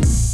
Bye.